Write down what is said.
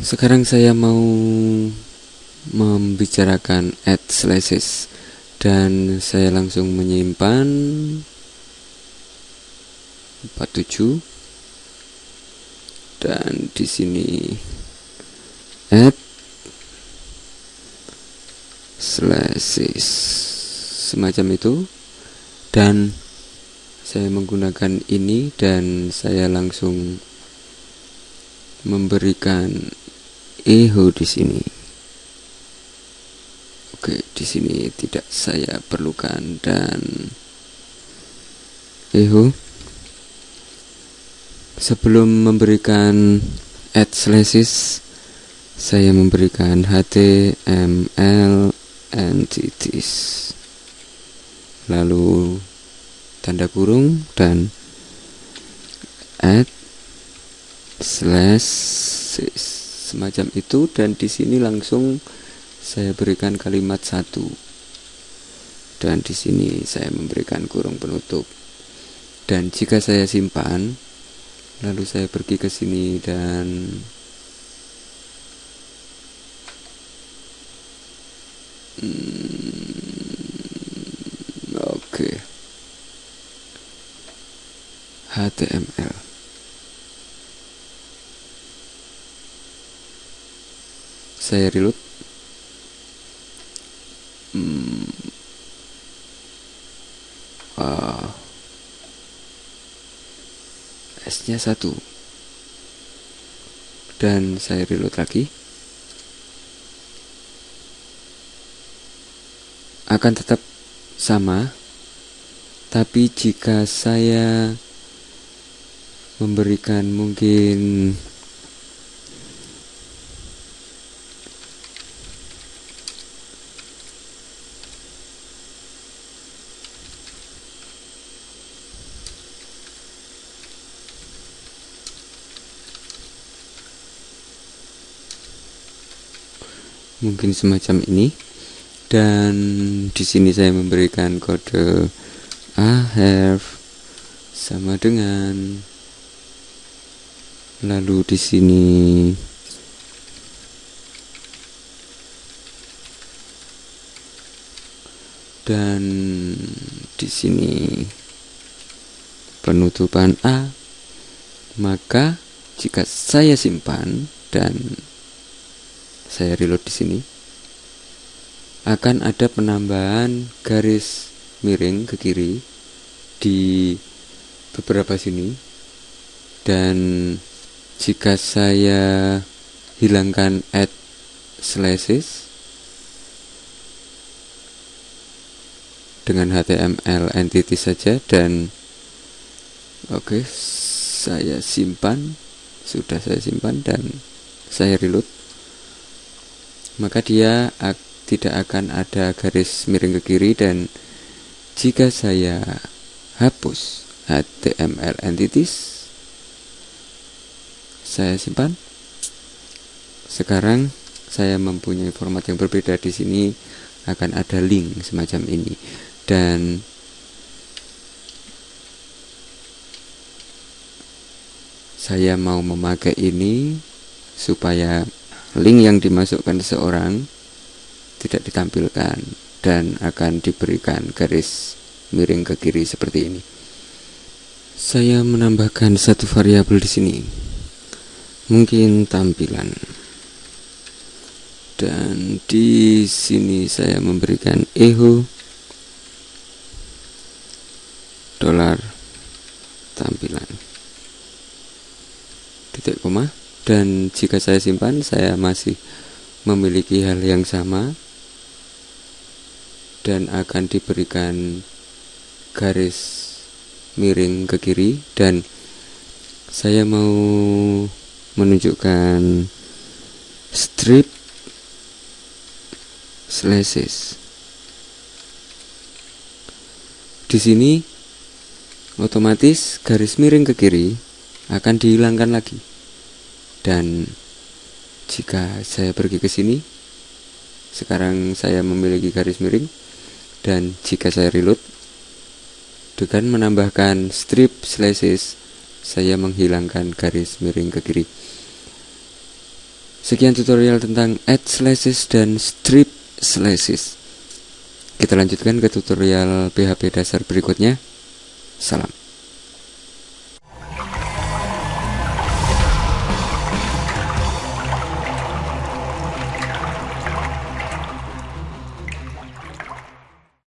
Sekarang saya mau membicarakan add slashes dan saya langsung menyimpan 47 dan di sini add slashes semacam itu dan saya menggunakan ini dan saya langsung memberikan echo di sini. Oke, di sini tidak saya perlukan dan echo sebelum memberikan add slashes saya memberikan html entities lalu tanda kurung dan add slashes semacam itu dan di sini langsung saya berikan kalimat satu. Dan di sini saya memberikan kurung penutup. Dan jika saya simpan lalu saya pergi ke sini dan hmm, oke okay. HTML saya reload. Hmm. uh, S nya satu. Dan saya reload lagi. Akan tetap sama. Tapi jika saya memberikan mungkin mungkin semacam ini. Dan di sini saya memberikan kode I have sama dengan lalu di sini. Dan di sini. Penutupan A. Maka jika saya simpan dan saya reload di sini akan ada penambahan garis miring ke kiri di beberapa sini. Dan jika saya hilangkan add slashes dengan HTML entity saja dan oke okay, saya simpan sudah saya simpan dan saya reload maka dia tidak akan ada garis miring ke kiri dan jika saya hapus HTML entities saya simpan sekarang saya mempunyai format yang berbeda di sini akan ada link semacam ini dan saya mau memakai ini supaya link yang dimasukkan seseorang tidak ditampilkan dan akan diberikan garis miring ke kiri seperti ini. Saya menambahkan satu variabel di sini. Mungkin tampilan. Dan di sini saya memberikan echo dolar tampilan. Titik koma dan jika saya simpan saya masih memiliki hal yang sama dan akan diberikan garis miring ke kiri dan saya mau menunjukkan strip slashes di sini otomatis garis miring ke kiri akan dihilangkan lagi. Dan jika saya pergi ke sini sekarang saya memiliki garis miring. Dan jika saya reload dengan menambahkan strip slashes saya menghilangkan garis miring ke kiri. Sekian tutorial tentang add slashes dan strip slashes kita lanjutkan ke tutorial PHP dasar berikutnya. Salam